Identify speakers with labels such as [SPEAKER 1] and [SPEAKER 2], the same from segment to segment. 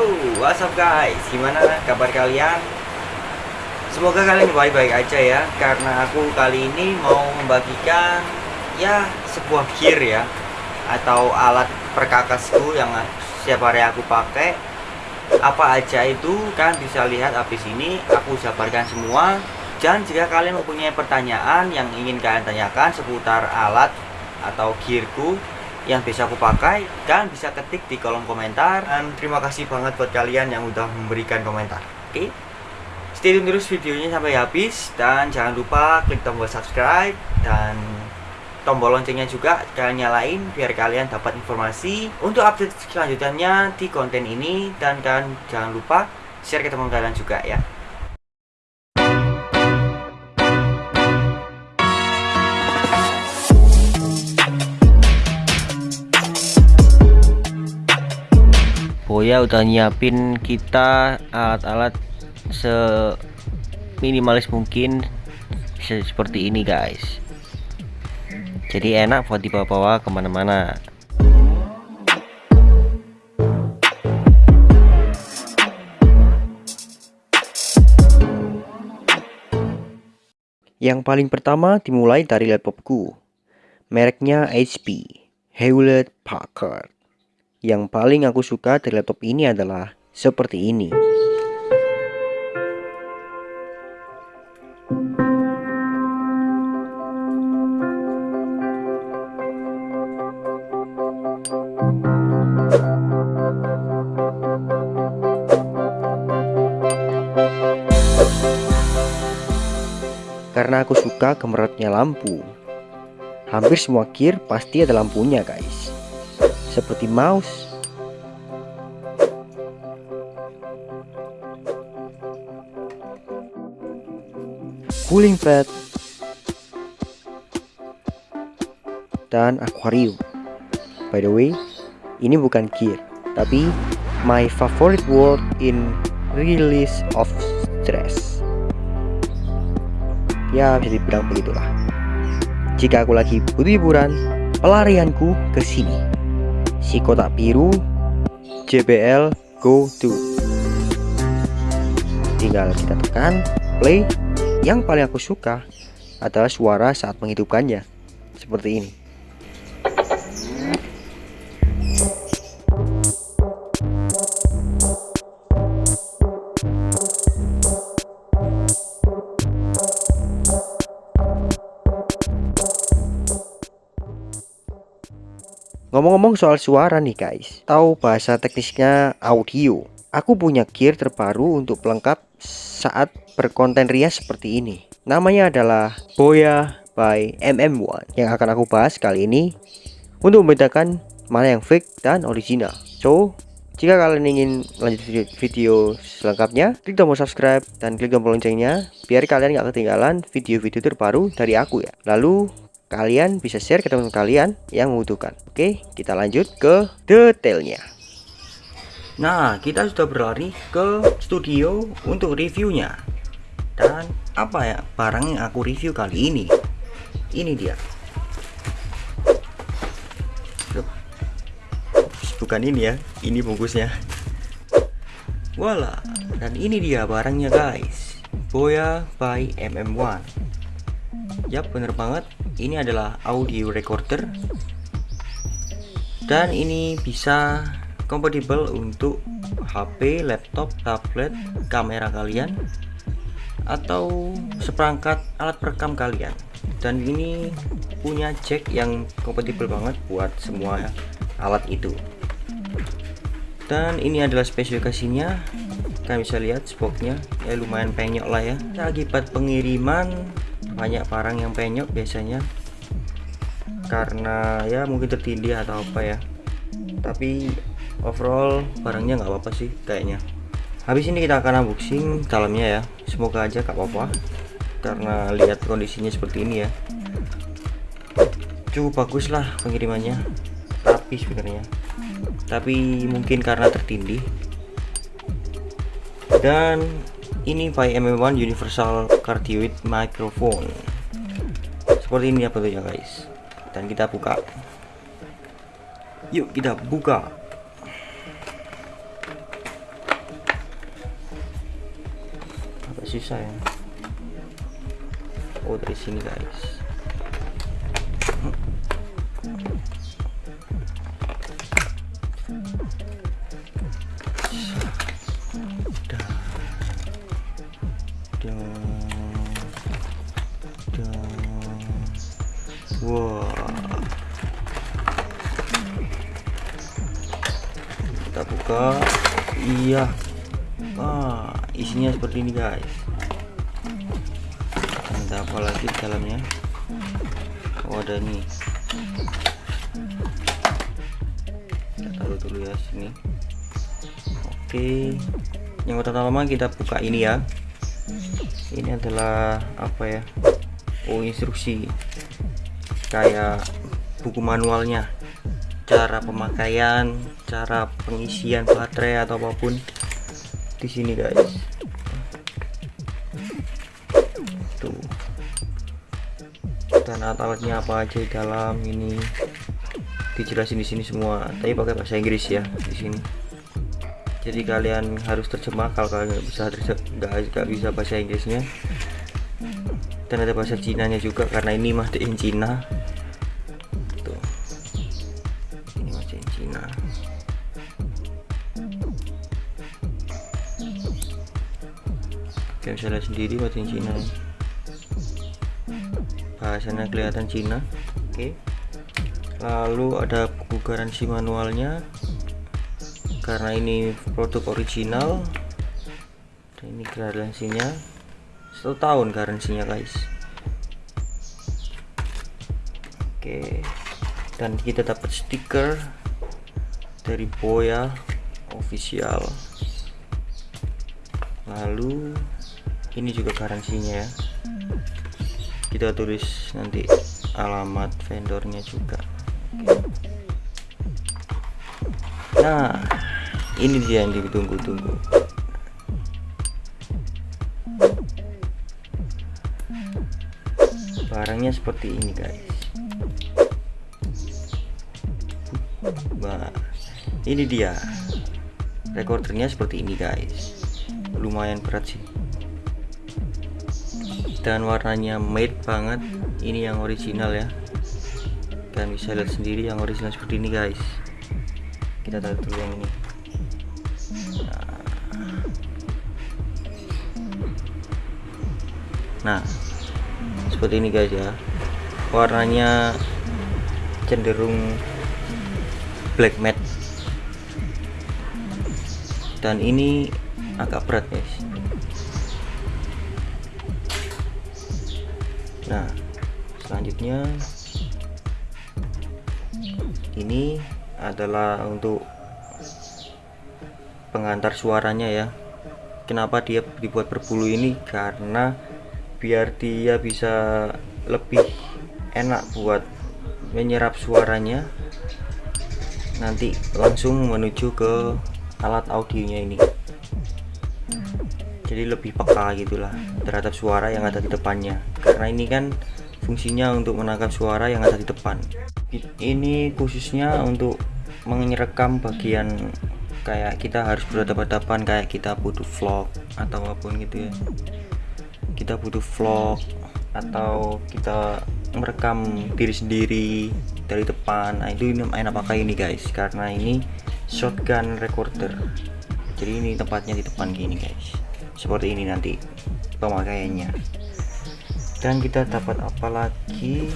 [SPEAKER 1] Halo, what's up guys? Gimana kabar kalian? Semoga kalian baik-baik aja ya Karena aku kali ini mau membagikan Ya, sebuah gear ya Atau alat perkakasku yang setiap hari aku pakai Apa aja itu kan bisa lihat habis ini Aku jabarkan semua Dan jika kalian mempunyai pertanyaan yang ingin kalian tanyakan seputar alat atau gearku yang bisa aku pakai dan bisa ketik di kolom komentar. Dan terima kasih banget buat kalian yang udah memberikan komentar. Oke. Okay? stay tune terus videonya sampai habis dan jangan lupa klik tombol subscribe dan tombol loncengnya juga kalian nyalain biar kalian dapat informasi untuk update selanjutnya di konten ini. Dan kalian jangan lupa share ke teman kalian juga ya Boya udah nyiapin kita alat-alat seminimalis mungkin seperti ini guys. Jadi enak buat dibawa-bawa ke mana-mana. Yang paling pertama dimulai dari laptopku. Mereknya HP Hewlett Packard yang paling aku suka dari laptop ini adalah seperti ini. Karena aku suka gemerotnya lampu. Hampir semua gear pasti ada lampunya guys seperti mouse, cooling pad, dan aquarium. By the way, ini bukan gear, tapi my favorite word in release of stress. Ya, bisa dibilang begitulah. Jika aku lagi butuh hiburan, pelarianku ke sini si kotak biru JBL Go To. Tinggal kita tekan play. Yang paling aku suka adalah suara saat menghidupkannya. Seperti ini Ngomong-ngomong soal suara nih guys, tahu bahasa teknisnya audio. Aku punya gear terbaru untuk pelengkap saat berkonten rias seperti ini. Namanya adalah Boya by MM1 yang akan aku bahas kali ini untuk membedakan mana yang fake dan original. So, jika kalian ingin lanjut video, video selengkapnya, klik tombol subscribe dan klik tombol loncengnya biar kalian gak ketinggalan video-video terbaru dari aku ya. Lalu kalian bisa share ke teman kalian yang membutuhkan. Oke kita lanjut ke detailnya. Nah kita sudah berlari ke studio untuk reviewnya. Dan apa ya barang yang aku review kali ini? Ini dia. Bukan ini ya ini bungkusnya. Voila dan ini dia barangnya guys. Boya by MM1 Yap bener banget ini adalah audio recorder. Dan ini bisa kompatibel untuk HP, laptop, tablet, kamera kalian atau seperangkat alat perekam kalian. Dan ini punya jack yang kompatibel banget buat semua alat itu. Dan ini adalah spesifikasinya. Kalian bisa lihat spoknya. Ya lumayan penyok lah ya. Akibat pengiriman banyak barang yang penyok biasanya. Karena ya mungkin tertindih atau apa ya. Tapi overall barangnya nggak apa-apa sih kayaknya. Habis ini kita akan unboxing dalamnya ya. Semoga aja gak apa-apa. Karena lihat kondisinya seperti ini ya. Cukup bagus lah pengirimannya. Rapi sebenarnya. Tapi mungkin karena tertindih. Dan ini PyME1 Universal Cardioid Microphone. Seperti ini ya guys? Dan kita buka. Yuk kita buka. Agak susah ya. Oh dari sini guys. Kita buka. Iya. Ah, isinya seperti ini, guys. Ada apa lagi di dalamnya? Oh, ada nih. Kita taruh dulu ya sini. Oke. Yang pertama kita buka ini ya. Ini adalah apa ya? Oh, instruksi kayak buku manualnya cara pemakaian cara pengisian baterai atau apa pun di sini guys. Tuh. Dan alat-alatnya apa aja di dalam ini? Dijelasin di sini semua tapi pakai bahasa Inggris ya di sini. Jadi kalian harus terjemah kalau kalian nggak bisa nggak bisa bahasa Inggrisnya. Dan ada bahasa Cina nya juga karena ini made in Cina lihat sendiri made in Cina. Bahasanya kelihatan Cina. Oke. Lalu ada buku garansi manualnya. Karena ini produk original. Dan ini garansinya. Satu tahun garansinya guys. Oke. Dan kita dapat stiker dari Boya official. Lalu ini juga garansinya ya. Kita tulis nanti alamat vendornya juga. Nah ini dia yang ditunggu-tunggu. Barangnya seperti ini guys. Nah ini dia. Recordernya seperti ini guys. Lumayan berat sih dan warnanya matte banget. Ini yang original ya. Dan bisa lihat sendiri yang original seperti ini guys. Kita taruh dulu yang ini. Nah seperti ini guys ya. Warnanya cenderung black matte. Dan ini agak berat guys nah selanjutnya ini adalah untuk pengantar suaranya ya. Kenapa dia dibuat berbulu ini? Karena biar dia bisa lebih enak buat menyerap suaranya. Nanti langsung menuju ke alat audionya ini jadi lebih peka gitulah terhadap suara yang ada di depannya. Karena ini kan fungsinya untuk menangkap suara yang ada di depan. Ini khususnya untuk menyerekam bagian kayak kita harus berhadapan-hadapan kayak kita butuh vlog atau apa pun gitu ya. Kita butuh vlog atau kita merekam diri sendiri dari depan. Nah itu enak pakai ini guys. Karena ini shotgun recorder. Jadi ini tempatnya di depan gini guys seperti ini nanti pemakaiannya. Dan kita dapat apa lagi?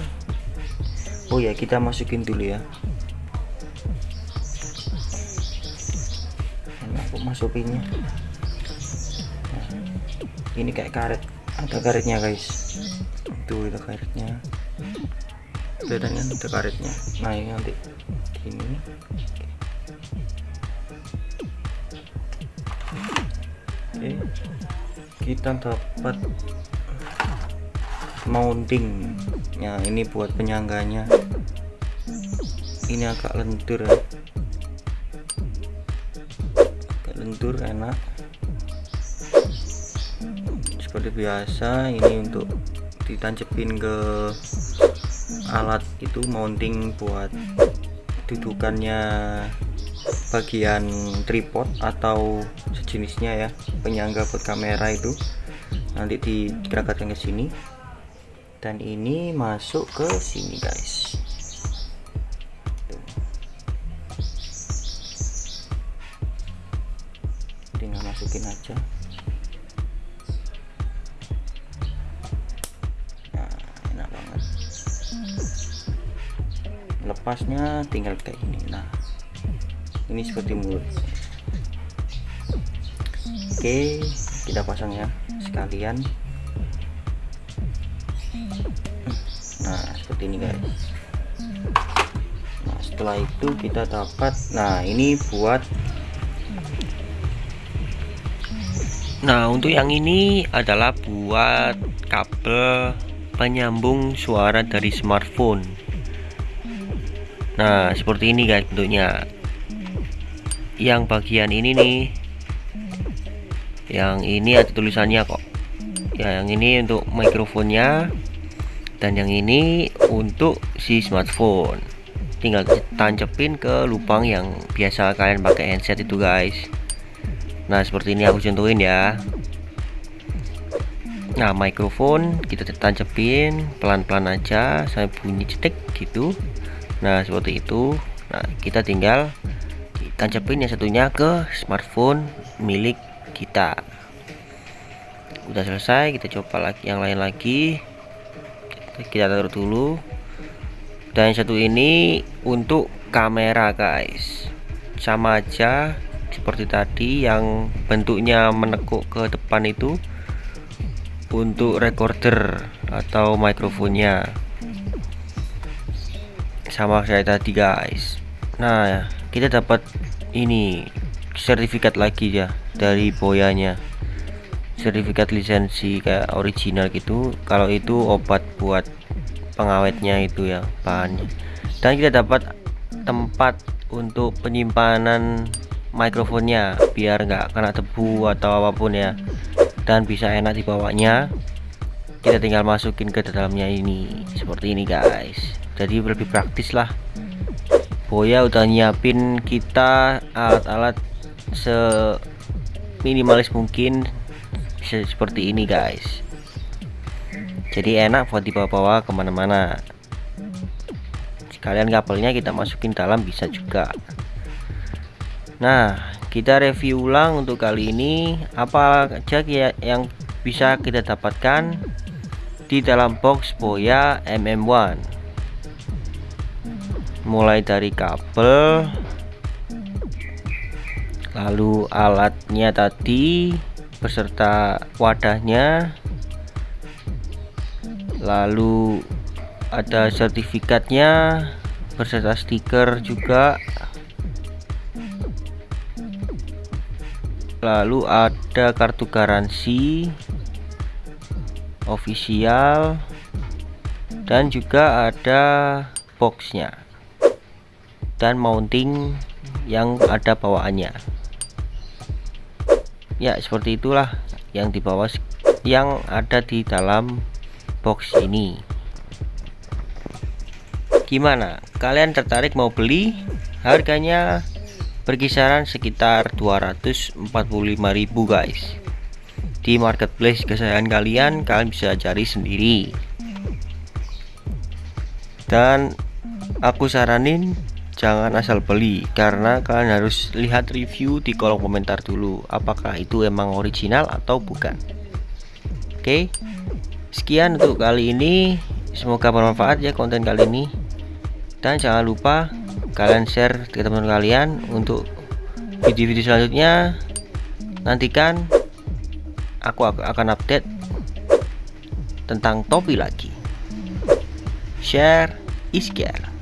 [SPEAKER 1] Oh ya kita masukin dulu ya. Enak kok masukinnya. Nah, ini kayak karet ada karetnya guys. Itu ada karetnya. Bedanya ada karetnya. Nah ini nanti ini kita dapat mounting ya ini buat penyangganya. Ini agak lentur ya. Agak lentur enak. Seperti biasa ini untuk ditancepin ke alat itu mounting buat dudukannya bagian tripod atau sejenisnya ya penyangga buat kamera itu. Nanti digerakkan ke sini. Dan ini masuk ke sini guys. Tinggal masukin aja. Nah enak banget. Lepasnya tinggal kayak ini nah ini seperti mulut. Oke kita pasang ya sekalian. Nah seperti ini guys. Nah setelah itu kita dapat nah ini buat
[SPEAKER 2] Nah untuk yang ini adalah buat kabel penyambung suara dari smartphone. Nah seperti ini guys bentuknya Yang bagian ini nih. Yang ini ada tulisannya kok. Ya yang ini untuk mikrofonnya. Dan yang ini untuk si smartphone. Tinggal tancepin ke lubang yang biasa kalian pakai handset itu guys. Nah seperti ini aku contohin ya. Nah mikrofon kita tancapin pelan-pelan aja sampai bunyi cetek gitu. Nah seperti itu. Nah kita tinggal tancapin yang satunya ke smartphone milik kita. Udah selesai kita coba lagi yang lain lagi. Kita taruh dulu. Dan yang satu ini untuk kamera guys. Sama aja seperti tadi yang bentuknya menekuk ke depan itu untuk recorder atau mikrofonnya. Sama saya tadi guys. Nah kita dapat ini sertifikat lagi ya dari boyanya. Sertifikat lisensi kayak original gitu. Kalau itu obat buat pengawetnya itu ya bahannya dan kita dapat tempat untuk penyimpanan mikrofonnya biar nggak kena debu atau apa pun ya. Dan bisa enak dibawanya. Kita tinggal masukin ke dalamnya ini seperti ini guys. Jadi lebih praktis lah Boya udah nyiapin kita alat-alat seminimalis mungkin seperti ini guys. Jadi enak buat dibawa-bawa ke mana-mana. Sekalian kabelnya kita masukin dalam bisa juga. Nah, kita review ulang untuk kali ini. Apa aja yang bisa kita dapatkan di dalam box Boya MM1. Mulai dari kabel, lalu alatnya tadi beserta wadahnya, lalu ada sertifikatnya beserta stiker juga. Lalu ada kartu garansi official dan juga ada boxnya dan mounting yang ada bawaannya. Ya seperti itulah yang di bawah yang ada di dalam box ini. Gimana? Kalian tertarik mau beli? Harganya berkisaran sekitar 245.000 guys. Di marketplace kesayangan kalian kalian bisa cari sendiri. Dan aku saranin jangan asal beli karena kalian harus lihat review di kolom komentar dulu apakah itu emang original atau bukan. Oke sekian untuk kali ini. Semoga bermanfaat ya konten kali ini. Dan jangan lupa kalian share ke teman kalian untuk video-video selanjutnya. Nantikan aku akan update tentang topi lagi. Share is care